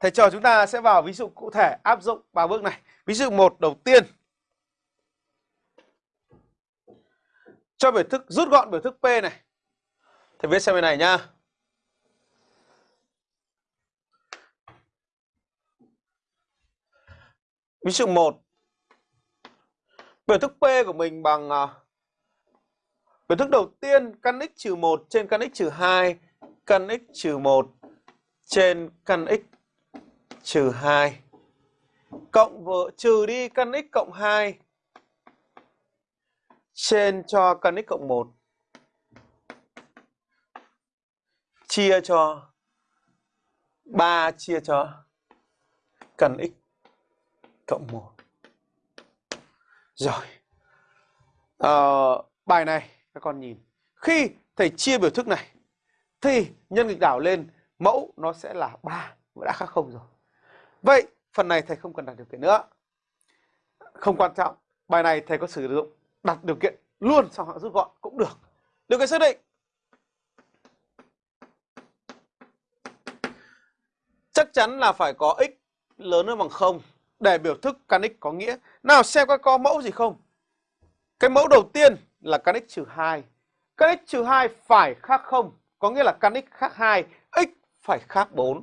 thầy trò chúng ta sẽ vào ví dụ cụ thể áp dụng ba bước này. Ví dụ một đầu tiên cho biểu thức rút gọn biểu thức P này. Thầy viết xem bên này nhá. Ví dụ 1 Biểu thức P của mình bằng uh, biểu thức đầu tiên căn x trừ 1 trên căn x trừ 2 căn x trừ 1 trên căn x trừ 2 cộng vợ trừ đi căn x cộng 2 trên cho căn x cộng 1 chia cho 3 chia cho căn x cộng 1. Rồi. À, bài này các con nhìn. Khi thầy chia biểu thức này thì nhân nghịch đảo lên mẫu nó sẽ là 3 đã khác không rồi. Vậy phần này thầy không cần đặt điều kiện nữa. Không quan trọng. Bài này thầy có sử dụng đặt điều kiện luôn xong họ rút gọn cũng được. Điều kiện xác định. Chắc chắn là phải có x lớn hơn bằng 0 để biểu thức căn x có nghĩa. Nào xem coi có mẫu gì không. Cái mẫu đầu tiên là căn x trừ 2. Căn x trừ 2 phải khác 0, có nghĩa là căn x khác 2, x phải khác 4.